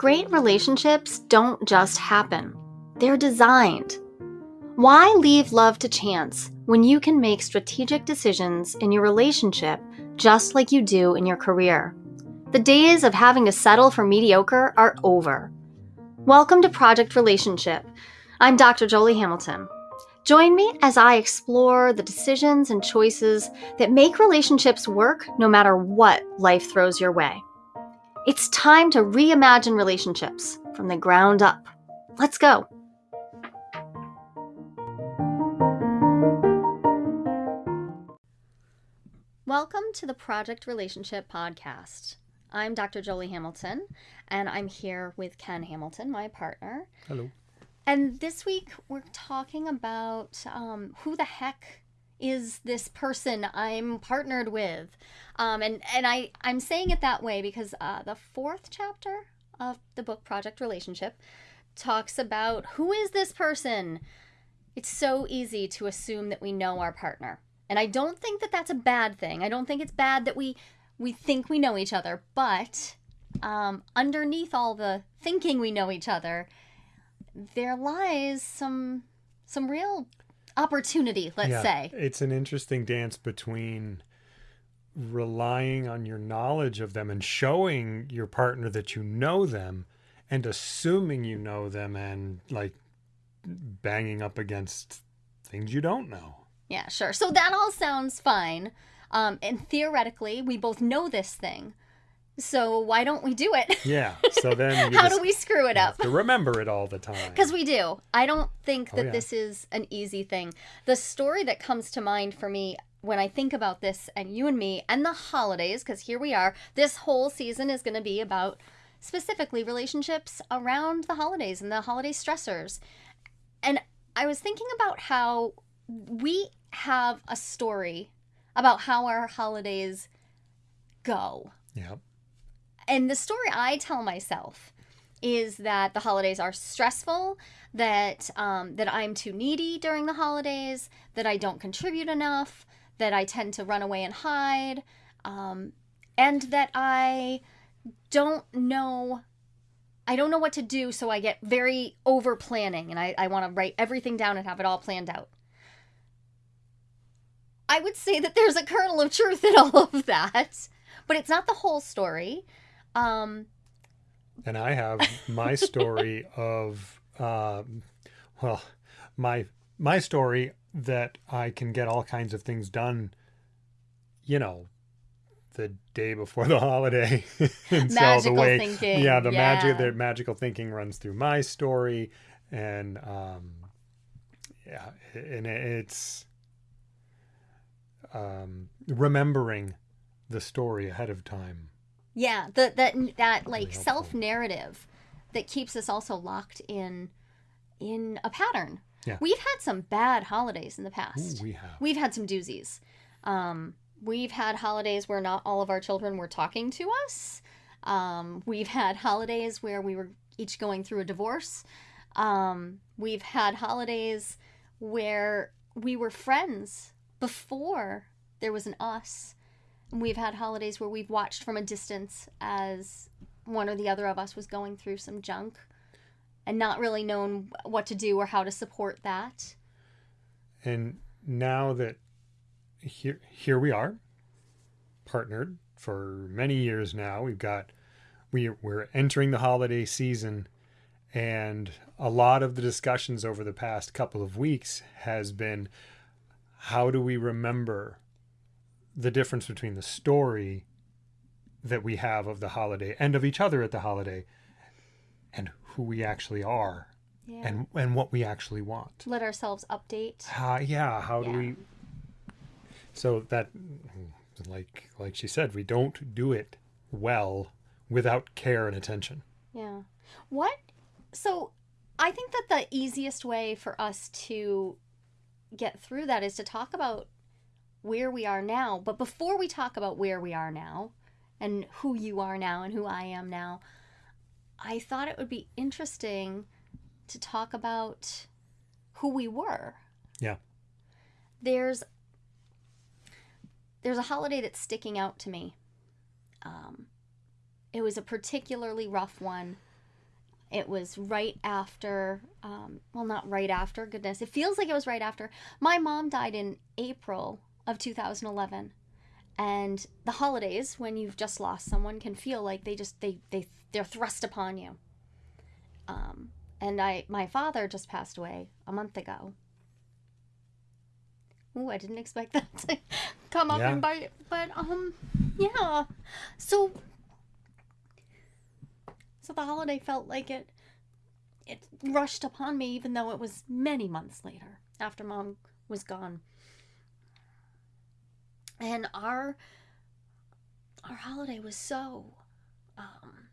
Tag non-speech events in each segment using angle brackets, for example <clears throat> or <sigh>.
Great relationships don't just happen, they're designed. Why leave love to chance when you can make strategic decisions in your relationship just like you do in your career? The days of having to settle for mediocre are over. Welcome to Project Relationship. I'm Dr. Jolie Hamilton. Join me as I explore the decisions and choices that make relationships work no matter what life throws your way. It's time to reimagine relationships from the ground up. Let's go. Welcome to the Project Relationship Podcast. I'm Dr. Jolie Hamilton, and I'm here with Ken Hamilton, my partner. Hello. And this week we're talking about um, who the heck is this person I'm partnered with, um, and and I I'm saying it that way because uh, the fourth chapter of the book Project Relationship talks about who is this person. It's so easy to assume that we know our partner, and I don't think that that's a bad thing. I don't think it's bad that we we think we know each other, but um, underneath all the thinking we know each other there lies some some real opportunity, let's yeah, say. It's an interesting dance between relying on your knowledge of them and showing your partner that you know them and assuming you know them and like banging up against things you don't know. Yeah, sure. So that all sounds fine. Um, and theoretically, we both know this thing. So why don't we do it? Yeah. So <laughs> then how do we screw it up? To remember it all the time. Because we do. I don't think oh, that oh, yeah. this is an easy thing. The story that comes to mind for me when I think about this and you and me and the holidays, because here we are, this whole season is going to be about specifically relationships around the holidays and the holiday stressors. And I was thinking about how we have a story about how our holidays go. Yep and the story I tell myself is that the holidays are stressful, that um, that I'm too needy during the holidays, that I don't contribute enough, that I tend to run away and hide, um, and that I don't know. I don't know what to do, so I get very over planning and I, I want to write everything down and have it all planned out. I would say that there's a kernel of truth in all of that, but it's not the whole story. Um, and I have my <laughs> story of, uh, well, my my story that I can get all kinds of things done. You know, the day before the <laughs> holiday. <laughs> and magical so the way, thinking. Yeah, the yeah. magic, the magical thinking runs through my story, and um, yeah, and it's um, remembering the story ahead of time yeah, the that that like self narrative that keeps us also locked in in a pattern. Yeah. We've had some bad holidays in the past. Ooh, we have. We've had some doozies. Um, we've had holidays where not all of our children were talking to us. Um, we've had holidays where we were each going through a divorce. Um, we've had holidays where we were friends before there was an us. We've had holidays where we've watched from a distance as one or the other of us was going through some junk and not really known what to do or how to support that. And now that here here we are, partnered for many years now. We've got we we're entering the holiday season and a lot of the discussions over the past couple of weeks has been how do we remember the difference between the story that we have of the holiday and of each other at the holiday and who we actually are yeah. and and what we actually want let ourselves update uh, yeah how yeah. do we so that like like she said we don't do it well without care and attention yeah what so i think that the easiest way for us to get through that is to talk about where we are now. But before we talk about where we are now and who you are now and who I am now, I thought it would be interesting to talk about who we were. Yeah. There's there's a holiday that's sticking out to me. Um, it was a particularly rough one It was right after, um, well, not right after, goodness. It feels like it was right after. My mom died in April of 2011. And the holidays, when you've just lost someone, can feel like they just, they, they, they're thrust upon you. Um, and I, my father just passed away a month ago. Ooh, I didn't expect <laughs> that to come up Yeah. and bite, but um, yeah. So, so the holiday felt like it, it rushed upon me, even though it was many months later after mom was gone. And our, our holiday was so, um,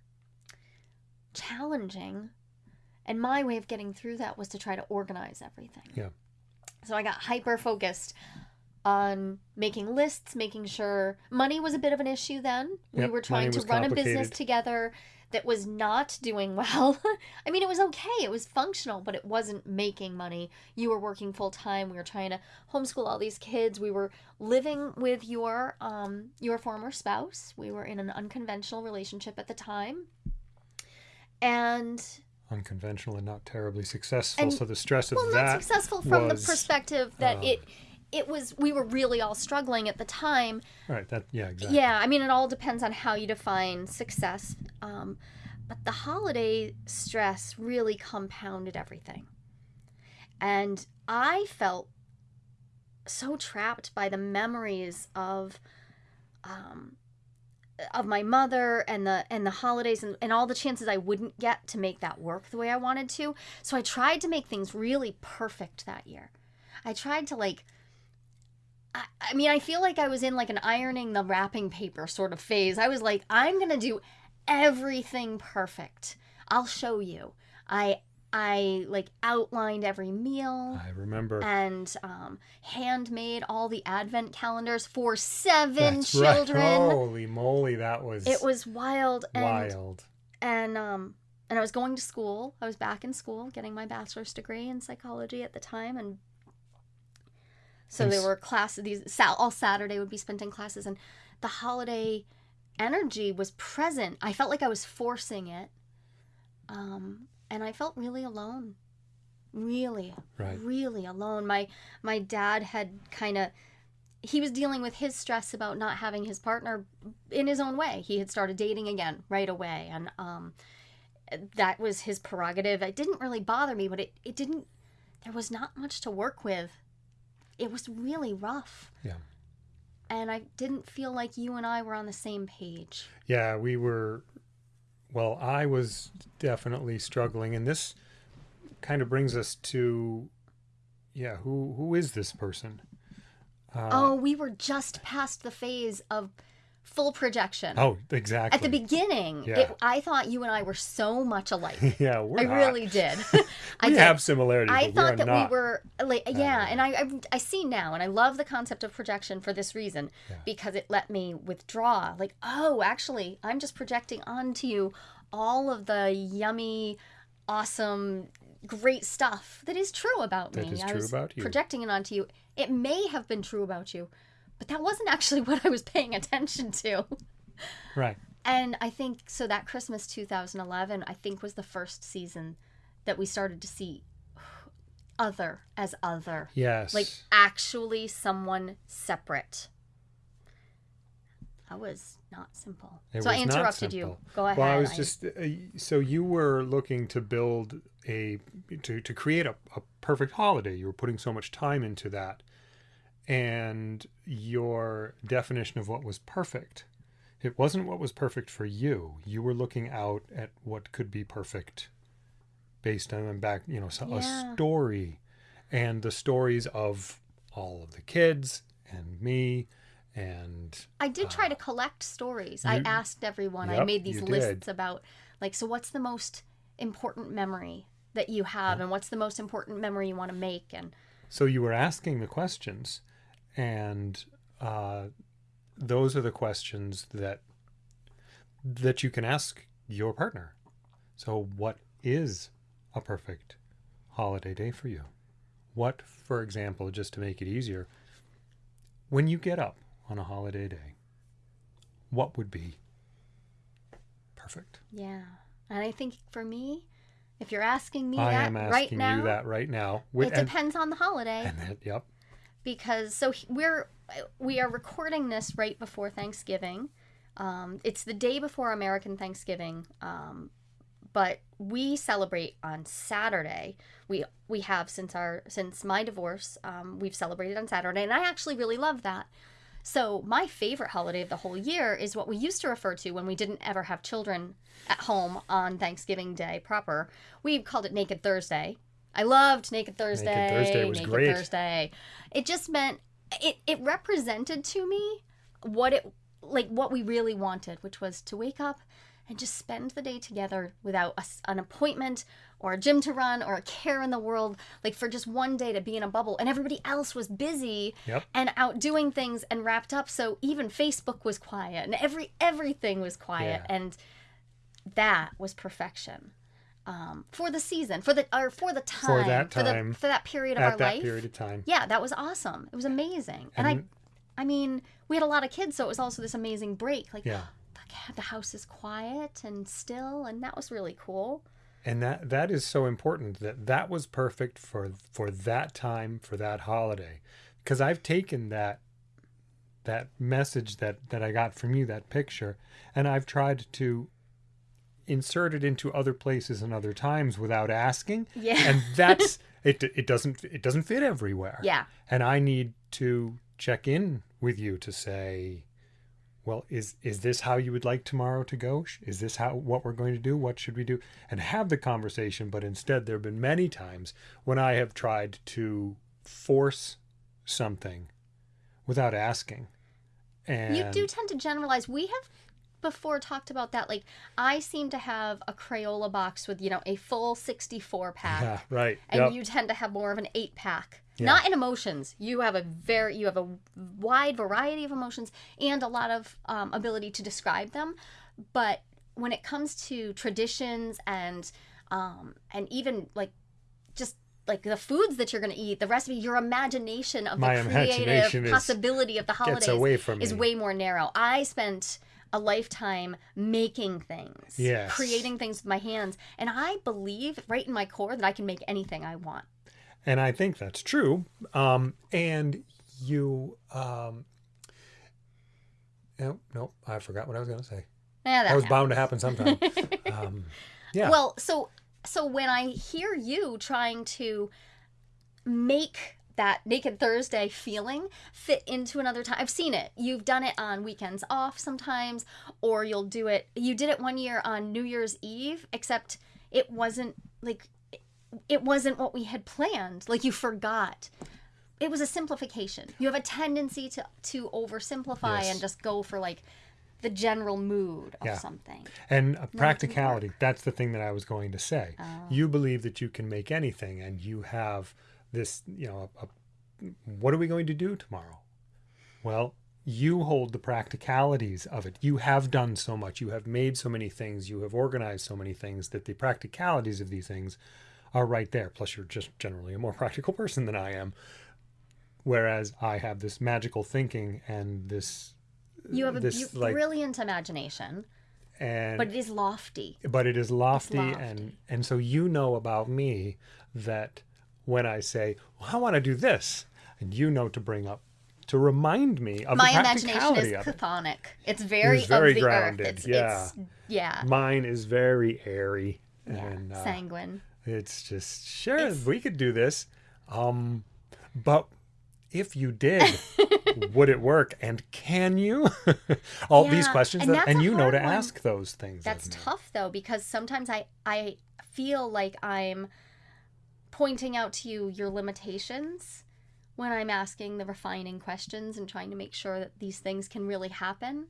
challenging and my way of getting through that was to try to organize everything. Yeah. So I got hyper focused on making lists, making sure money was a bit of an issue then. we were trying to run a business together that was not doing <laughs> well. I mean, it was okay. It was functional, but it wasn't making money. You were working full time. We were trying to homeschool all these kids. We were living with your um your former spouse. We were in an unconventional relationship at the time. And Unconventional and not terribly successful. And- so the stress of well, that. not successful from was, the perspective that uh, it it was we were really all struggling at the time. Right. That. Yeah. Exactly. Yeah, I mean, it all depends on how you define success. Um, but the holiday stress really compounded everything. And I felt so trapped by the memories of um, of my mother and the and the holidays and, and all the chances I wouldn't get to make that work the way I wanted to. So I tried to make things really perfect that year. I tried to like I, I mean, I feel like I was in like an ironing the wrapping paper sort of phase. I was like, I'm gonna do everything perfect. I'll show you. I I like outlined every meal I remember. and um, handmade all the advent calendars for seven That's children. Right. Holy moly, that was. It was wild and wild. and um and I was going to school. I was back in school getting my bachelor's degree in psychology at the time and so And there were classes these all Saturday would be spent in classes and the holiday energy was present. I felt like I was forcing it. Um and I felt really alone. Really Right. really alone. My my dad had kind of he was dealing with his stress about not having his partner in his own way. He had started dating again right away and um that was his prerogative. It didn't really bother me, but it it didn't there was not much to work with. It was really rough. Yeah. And I didn't feel like you and I were on the same page. Yeah, we were. Well, I was definitely struggling, and this kind of brings us to, yeah, who who is this person? Uh, oh, we were just past the phase of full projection. oh, exactly. At the beginning, Yeah. it, I thought you and I were so much alike. <laughs> yeah, we're I not. really did. <laughs> <laughs> I we did. have similarities. I thought that not. we were like yeah, and I, I I see now, and I love the concept of projection for this reason Yeah. because it let me withdraw. Like, oh, actually, I'm just projecting onto you all of the yummy, awesome, great stuff that is true about That me. is I true about you. projecting it onto you. It may have been true about you, but that wasn't actually <laughs> what I was paying attention to. Right. And I think so that Christmas 2011 I think was the first season that we started to see other as other. Yes. Like actually someone separate. That was not simple. It so I interrupted you. Go ahead. Well, I was just uh, so you were looking to build a to to create a, a perfect holiday. You were putting so much time into that, and your definition of what was perfect, it wasn't what was perfect for you. You were looking out at what could be perfect, based on back you know so- Yeah. a story, and the stories of all of the kids and me, and I did try uh, to collect stories. I asked everyone. I made these lists did. about like so what's the most important memory that you have and what's the most important memory you want to make and So you were asking the questions, and uh, those are the questions that that you can ask your partner. So, what is a perfect holiday day for you? What, for example, just to make it easier, when you get up on a holiday day, what would be perfect? Yeah. And I think for me, If you're asking me I that am asking right now, you that right now. it and, depends on the holiday and that, yep. Because so we're we are recording this right before Thanksgiving. Um, it's the day before American Thanksgiving, um, but we celebrate on Saturday. We we have since our since my divorce, um, we've celebrated on Saturday, and I actually really love that. So my favorite holiday of the whole year is what we used to refer to when we didn't ever have children at home on Thanksgiving Day proper. We called it Naked Thursday. I loved Naked Thursday. Naked Thursday was Naked great. Thursday. It just meant it it represented to me what it like what we really wanted, which was to wake up and just spend the day together without a an appointment or a gym to run or a care in the world, like for just one day to be in a bubble. And everybody else was busy Yep. and out doing things and wrapped up. So even Facebook was quiet and every everything was quiet. Yeah. And that was perfection. Um, for the season, for the or for the time, for that for, time, the, for that period of At our that life. period of time. Yeah, that was awesome. It was amazing. And, And- I I mean, we had a lot of kids, so it was also this amazing break. Like Yeah. the, the house is quiet and still, and that was really cool. and that that is so important that that was perfect for for that time for that holiday because i've taken that that message that that i got from you that picture and i've tried to insert it into other places and other times without asking Yeah. and that's <laughs> it it doesn't it doesn't fit everywhere Yeah. and i need to check in with you to say well is is this how you would like tomorrow to go is this how what we're going to do what should we do and have the conversation but instead there have been many times when i have tried to force something without asking and You do tend to generalize. We have before talked about that. Like, I seem to have a Crayola box with, you know, a full 64 pack. yeah right And yep. you tend to have more of an eight pack. Yeah. Not in emotions. You have a very, you have a wide variety of emotions and a lot of um, ability to describe them. But when it comes to traditions and, um, and even like, just like the foods that you're going to eat, the recipe, your imagination of My the creative is- possibility of the holidays away from is me. way more narrow. I spent a lifetime making things, Yes. creating things with my hands, and I believe right in my core that I can make anything I want. and I think that's true. Um, and you, um, no, no, I forgot what I was going to say. Yeah, that That was happens. bound to happen sometime. <laughs> um, yeah, Well, so so when I hear you trying to make that Naked Thursday feeling fit into another time, I've seen it. You've done it on weekends off sometimes, or you'll do it. You did it one year on New Year's Eve, except it wasn't like it wasn't what we had planned. Like you forgot. It was a simplification. You have a tendency to to oversimplify Yes. and just go for like the general mood of Yeah. something. and practicality. That's the thing that I was going to say. Oh. You believe that you can make anything, and you have this, you know, a, a, what are we going to do tomorrow? Well, you hold the practicalities of it. You have done so much. You have made so many things. You have organized so many things that the practicalities of these things are right there. Plus, you're just generally a more <laughs> practical person than I am. Whereas I have this magical thinking and this, You have a this beau- like, brilliant imagination, and but it is lofty. but it is lofty, lofty. and and so you know about me that when I say well, I want to do this, and you know to bring up to remind me of My imagination is of it. It's very, very of the grounded. It's, yeah. It's, yeah. Mine is very airy, Yeah. and uh, Sanguine. it's just sure It's- we could do this, um, but if you did, <laughs> would it work? And can you? <laughs> All these questions, and that, and you know to one. ask those things. That's tough though because sometimes I I feel like I'm pointing out to you your limitations when I'm asking the refining questions and trying to make sure that these things can really happen.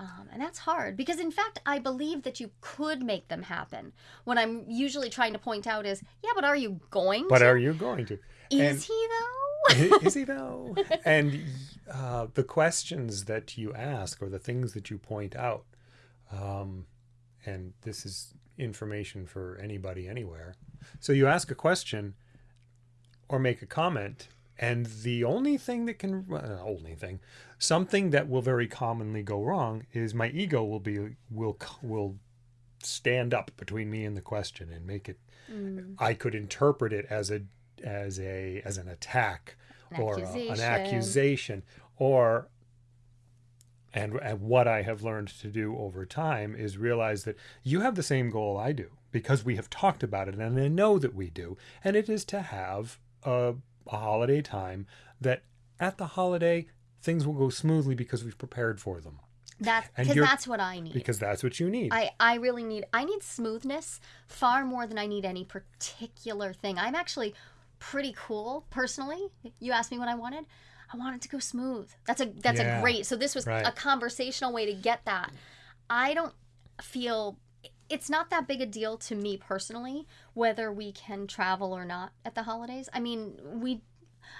Um, and that's hard because, in fact, I believe that you could make them happen. What I'm usually trying to point out is, yeah, but are you going But to? are you going to? is and- he though? is he <laughs> though? And uh, the questions that you ask or the things that you point out, um, and this is information for anybody anywhere. So you ask a question or make a comment, and the only thing that can, uh, only thing, something that will very commonly go wrong is my ego will be will will stand up between me and the question and make it Mm. I could interpret it as a as a as an attack An or a- an accusation or and and what I have learned to do over time is realize that you have the same goal I do because we have talked about it and I know that we do and it is to have a, a holiday time that at the holiday things will go smoothly because we've prepared for them That's because that's what I need. because that's what you need. I, I really need I need smoothness far more than I need any particular thing. I'm actually pretty cool personally. You asked me what I wanted. I wanted to go smooth. That's a that's Yeah, a great. So this was right. a conversational way to get that. I don't feel it's not that big a deal to me personally whether we can travel or not at the holidays. I mean, we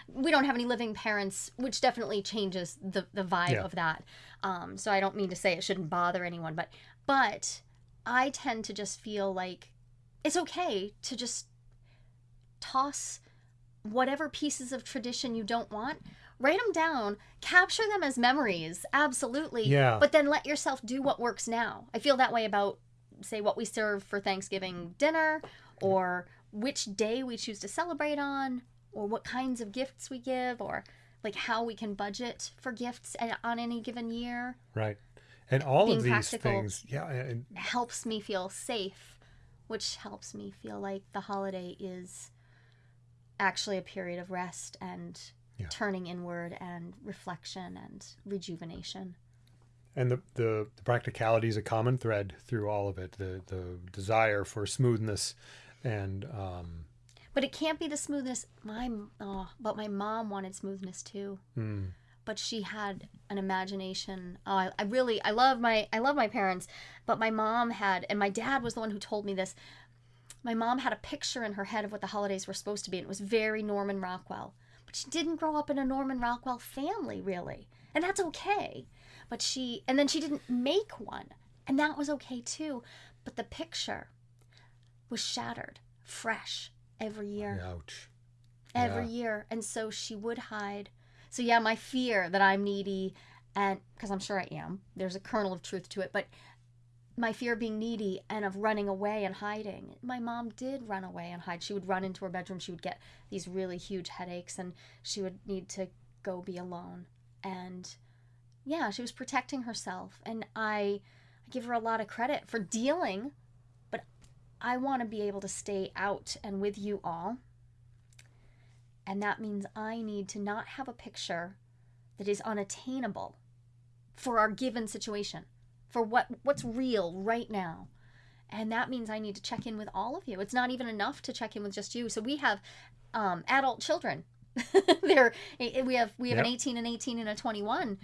we don't have any living parents, which definitely changes the the vibe Yeah. of that. Um, so I don't mean to say it shouldn't bother anyone, but but I tend to just feel like it's okay to just toss whatever pieces of tradition you don't want write them down capture them as memories absolutely Yeah. but then let yourself do what works now i feel that way about say what we serve for thanksgiving dinner or which day we choose to celebrate on or what kinds of gifts we give or like how we can budget for gifts on any given year right. And all being of these things, yeah, and helps me feel safe, which helps me feel like the holiday is actually a period of rest and Yeah. turning inward and reflection and rejuvenation. and the, the the practicality is a common thread through all of it. The the desire for smoothness and um, But it can't be the smoothness. My oh, but my mom wanted smoothness too. mm, But she had an imagination. Oh, I, I really I love my I love my parents, but my mom had and my dad was the one who told me this. My mom had a picture in her head of what the holidays were supposed to be, and it was very Norman Rockwell. But she didn't grow up in a Norman Rockwell family, really. And that's okay. But she, and then she didn't make one. And that was okay too. But the picture was shattered, fresh, every year ouch. every Yeah. year and so she would hide so yeah my fear that i'm needy and because i'm sure i am there's a kernel of truth to it but my fear of being needy and of running away and hiding. My mom did run away and hide. She would run into her bedroom. She would get these really huge headaches and she would need to go be alone. And yeah she was protecting herself. And i I give her a lot of credit for dealing but i want to be able to stay out and with you all. And that means I need to not have a picture that is unattainable for our given situation, for what what's real right now. And that means I need to check in with all of you. It's not even enough to check in with just you. So we have um, adult children. <laughs> They're eh, we have we have an 18 and 18 and a 21.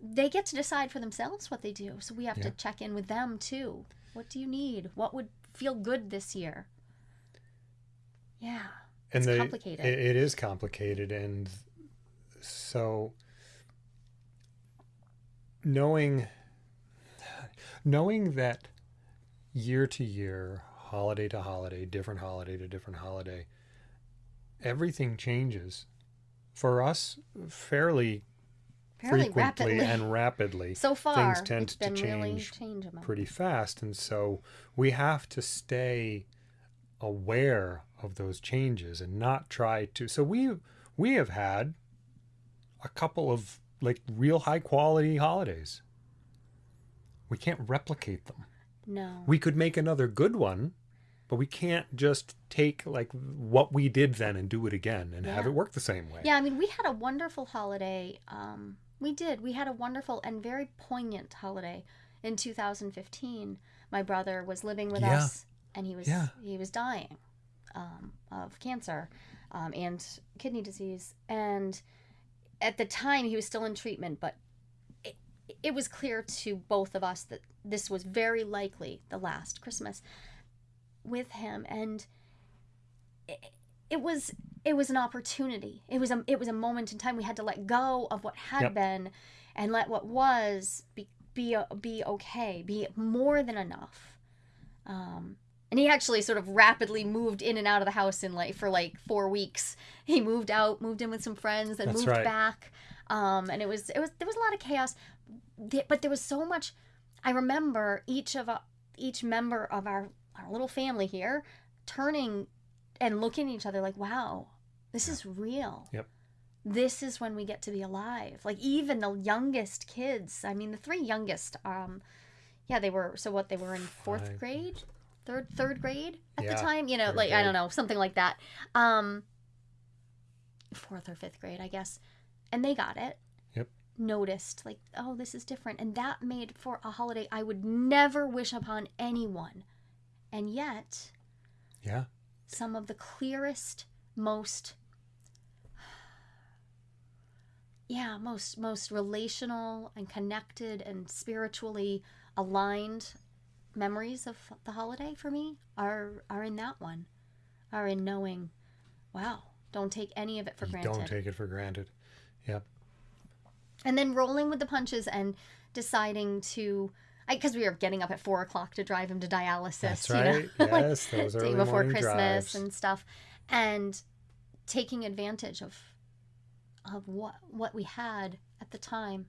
They get to decide for themselves what they do. So we have to check in with them too. What do you need? What would feel good this year? Yeah. and the, complicated. It, it is complicated, and so knowing knowing that year to year, holiday to holiday, different holiday to different holiday, everything changes for us fairly, Fairly frequently rapidly. and rapidly. <laughs> So far, things tend to been really change pretty fast and so we have to stay aware of those changes and not try to so we we have had a couple of like real high quality holidays we can't replicate them No. we could make another good one but we can't just take like what we did then and do it again and have it work the same way Yeah, I mean, we had a wonderful holiday. Um, we did. We had a wonderful and very poignant holiday in 2015. My brother was living with Yeah. us, and he was Yeah. he was dying um, of cancer um, and kidney disease. And at the time, he was still in treatment, but it, was clear to both of us that this was very likely the last Christmas with him, and it, it was it was an opportunity. It was a it was a moment in time we had to let go of what had Yep. been and let what was be be be okay, be more than enough. Um, and he actually sort of rapidly moved in and out of the house in like for like four weeks. He moved out, moved in with some friends, and That's moved right. back. Um, and it was it was there was a lot of chaos, Th- but there was so much. I remember each of uh, each member of our our little family here turning and looking at each other like, wow, this is real. Yep. This is when we get to be alive. Like even the youngest kids. I mean, the three youngest. Um, yeah, they were. So what? They were in fourth Five. grade, third third grade at Yeah, the time. You know, like I don't know, something like that. Um, fourth or fifth grade, I guess. And they got it. Noticed like, oh, this is different, and that made for a holiday I would never wish upon anyone. And yet, Yeah. some of the clearest, most yeah, most most relational and connected and spiritually aligned memories of the holiday for me are are in that one. Are in knowing, wow, don't take any of it for You granted. Don't take it for granted. Yep. And then rolling with the punches and deciding to because we were getting up at four o'clock to drive him to dialysis That's you know? right. <laughs> Like, Yes, those day before christmas drives. and stuff and taking advantage of of what what we had at the time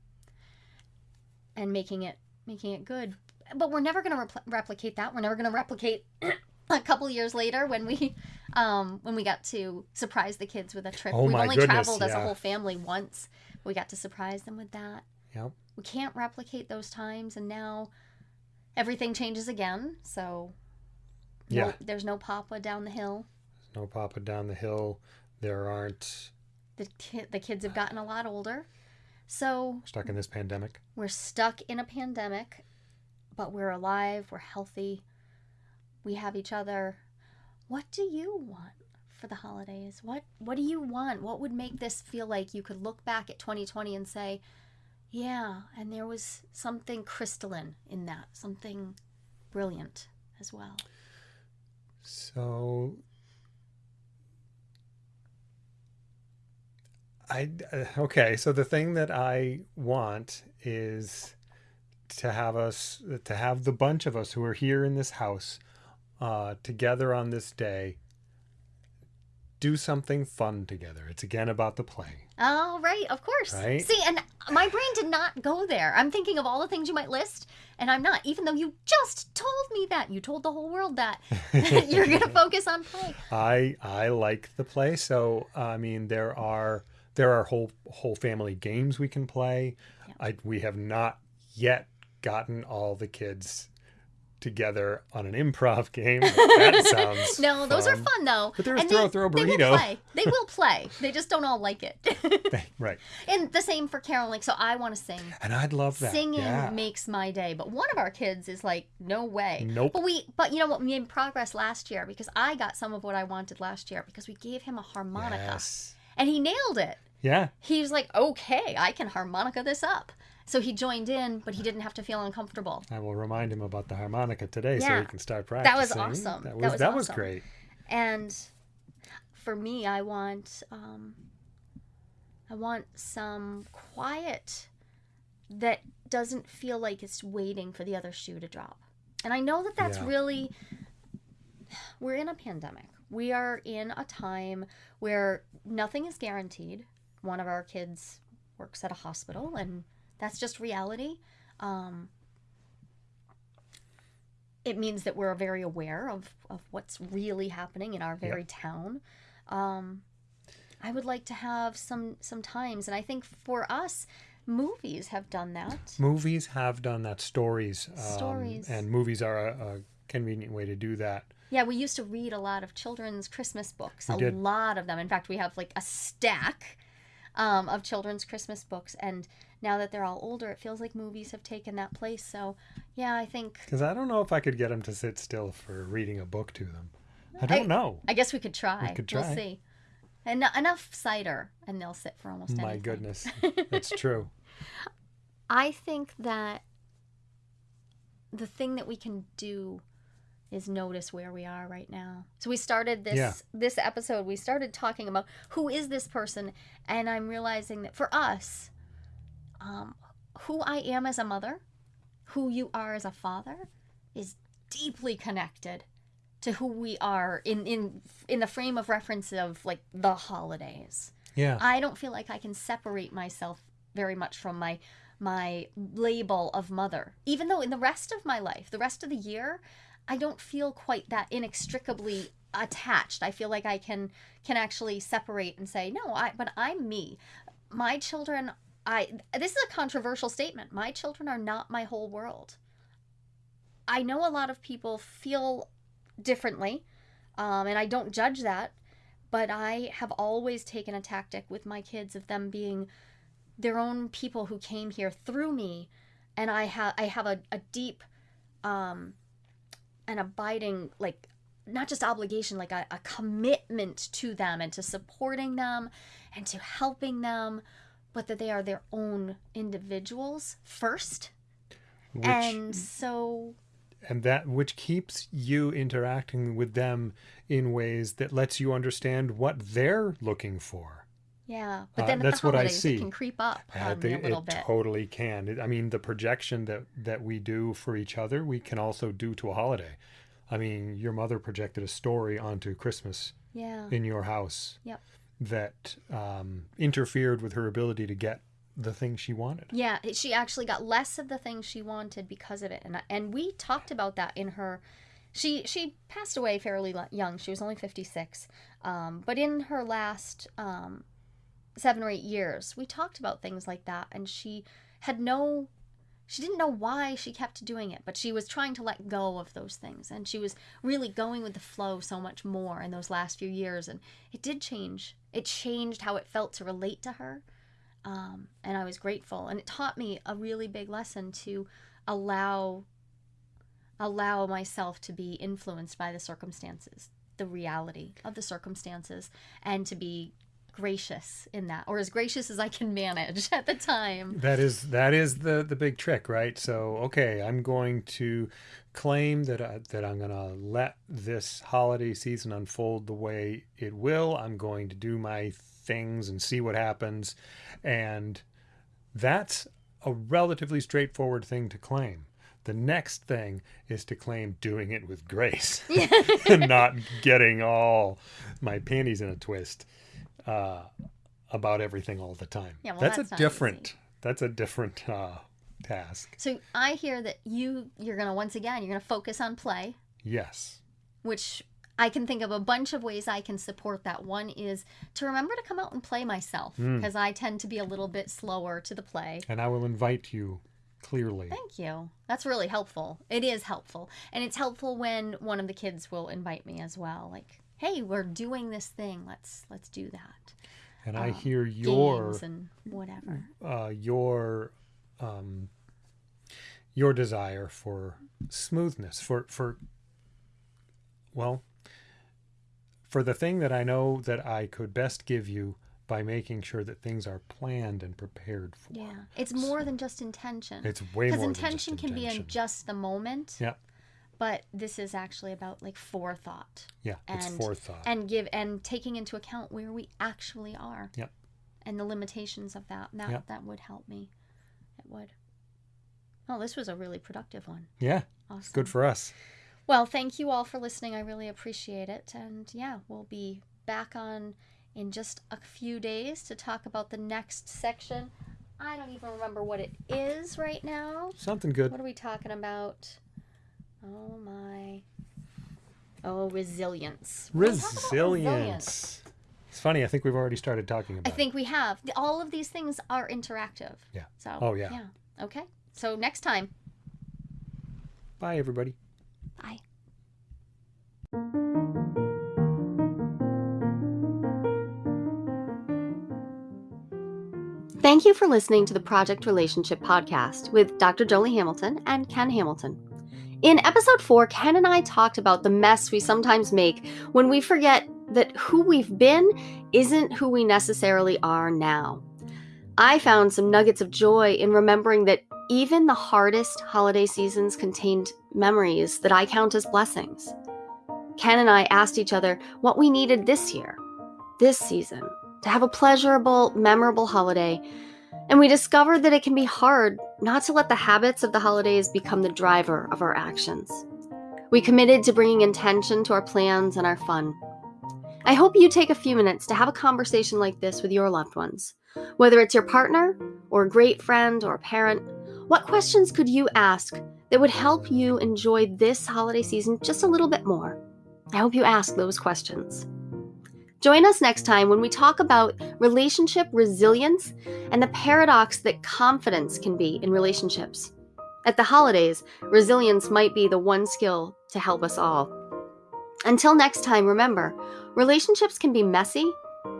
and making it making it good but we're never going to repl- replicate that we're never going to replicate <clears throat> a couple years later when we um when we got to surprise the kids with a trip Oh we've only goodness, traveled as a whole family once we got to surprise them with that Yep. we can't replicate those times and now everything changes again so no, Yeah. there's no papa down the hill No papa down the hill. There aren't the ki- the kids have gotten a lot older so stuck in this pandemic. we're stuck in a pandemic but we're alive we're healthy we have each other what do you want for the holidays? What what do you want? What would make this feel like you could look back at 2020 and say yeah and there was something crystalline in that something brilliant as well So I okay, so the thing that I want is to have us to have the bunch of us who are here in this house uh together on this day do something fun together. It's again about the play. Oh, right, of course. Right? See, and my brain did not go there. I'm thinking of all the things you might list, and I'm not, even though you just told me that. You told the whole world that. <laughs> <laughs> You're going to focus on play. I I like the play. So I mean, there are there are whole whole family games we can play. Yeah. I we have not yet gotten all the kids together on an improv game. That <laughs> sounds No, those are fun, though. But there's And throw- they, throw a They will burrito. play. They will play. They just don't all like it. right, <laughs> and the same for caroling. So I want to sing. and I'd love that. Singing yeah. makes my day. But one of our kids is like, no way. Nope. But we, but you know what? We made progress last year because I got some of what I wanted last year because we gave him a harmonica Yes. and he nailed it. Yeah. he was like, okay, I can harmonica this up. So he joined in, but he didn't have to feel uncomfortable. I will remind him about the harmonica today so he can start practicing. That was awesome. That That was was that was great. And for me, I want, um, I want some quiet that doesn't feel like it's waiting for the other shoe to drop. And I know that that's Yeah. really, we're in a pandemic. We are in a time where nothing is guaranteed. One of our kids works at a hospital, and that's just reality. Um, it means that we're very aware of, of what's really happening in our very town. Um, I would like to have some some times, and I think for us, movies have done that. Movies have done that. Stories. Um, Stories. And movies are a, a convenient way to do that. Yeah, we used to read a lot of children's Christmas books. We a did. lot of them. In fact, we have like a stack um, of children's Christmas books, and now that they're all older, it feels like movies have taken that place. So, yeah, I think Because I don't know if I could get them to sit still for reading a book to them. I don't know. I guess we could try. could We'll see. En- enough cider, and they'll sit for almost My anything. goodness. <laughs> That's true. I think that the thing that we can do is notice where we are right now. So we started this Yeah. this episode we started talking about who is this person and I'm realizing that for us um who I am as a mother, who you are as a father is deeply connected to who we are in in in the frame of reference of like the holidays. Yeah. I don't feel like I can separate myself very much from my my label of mother. Even though in the rest of my life, the rest of the year, I don't feel quite that inextricably attached. I feel like I can can actually separate and say, "No, I but I'm me." My children, I this is a controversial statement. My children are not my whole world. I know a lot of people feel differently, um, and I don't judge that, but I have always taken a tactic with my kids of them being their own people who came here through me, and I have I have a, a deep um, an abiding like not just obligation like a, a commitment to them and to supporting them and to helping them but that they are their own individuals first Which, and so and that which keeps you interacting with them in ways that lets you understand what they're looking for. yeah but Uh, then at that's the what I holidays see. it can creep up Uh, me a little it bit totally can. It- I mean, the projection that that we do for each other, we can also do to a holiday. I mean, your mother projected a story onto Christmas yeah in your house Yep. That um, interfered with her ability to get the thing she wanted. Yeah, she actually got less of the things she wanted because of it, and and we talked about that in her. She she passed away fairly young. She was only fifty six, um, but in her last um, seven or eight years, we talked about things like that, and she had no. She didn't know why she kept doing it, but she was trying to let go of those things, and she was really going with the flow so much more in those last few years, and it did change. It changed how it felt to relate to her um, and I was grateful. And it taught me a really big lesson to allow allow myself to be influenced by the circumstances, the reality of the circumstances, and to be gracious in that, or as gracious as I can manage <laughs> at the time. That is that is the the big trick, right? So, okay, I'm going to claim that I, that I'm going to let this holiday season unfold the way it will. I'm going to do my things and see what happens, and that's a relatively straightforward thing to claim. The next thing is to claim doing it with grace <laughs> and <laughs> not getting all my panties in a twist uh, about everything all the time. Yeah, well, that's, that's a different. That's a different uh, task. So I hear that you you're gonna once again you're gonna focus on play, Yes. which I can think of a bunch of ways I can support that. One is to remember to come out and play myself Mm. because I tend to be a little bit slower to the play. And I will invite you clearly. Thank you. That's really helpful. It is helpful. And it's helpful when one of the kids will invite me as well. Like, hey, we're doing this thing. Let's let's do that. And I um, hear your and whatever. uh, your um, your desire for smoothness for for well for the thing that I know that I could best give you by making sure that things are planned and prepared for. Yeah. It's more than just intention. It's way Because more intention than just can be in just the moment. Yeah. But this is actually about like forethought Yeah, it's and- forethought. and give and taking into account where we actually are. Yep. And the limitations of that. That Yep. that would help me. It would. Oh, this was a really productive one. yeah, Awesome. it's good for us. Well, thank you all for listening. I really appreciate it. And yeah, we'll be back on in just a few days to talk about the next section. I don't even remember what it is right now. Something good. What are we talking about? Oh my. Oh, resilience. We're gonna talk about Resilience. It's funny. I think we've already started talking about. I about. think we have. All of these things are interactive. Yeah. So. Oh, yeah. Yeah. Okay. So next time. Bye, everybody. Bye. Thank you for listening to the Project Relationship Podcast with Dr. Jolie Hamilton and Ken Hamilton. In episode four, Ken and I talked about the mess we sometimes make when we forget that who we've been isn't who we necessarily are now. I found some nuggets of joy in remembering that even the hardest holiday seasons contained memories that I count as blessings. Ken and I asked each other what we needed this year, this season, to have a pleasurable, memorable holiday, and we discovered that it can be hard not to let the habits of the holidays become the driver of our actions. We committed to bringing intention to our plans and our fun. I hope you take a few minutes to have a conversation like this with your loved ones. Whether it's your partner, or a great friend, or a parent, what questions could you ask that would help you enjoy this holiday season just a little bit more? I hope you ask those questions. Join us next time when we talk about relationship resilience and the paradox that confidence can be in relationships. At the holidays, resilience might be the one skill to help us all. Until next time, remember relationships can be messy,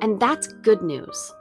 and that's good news.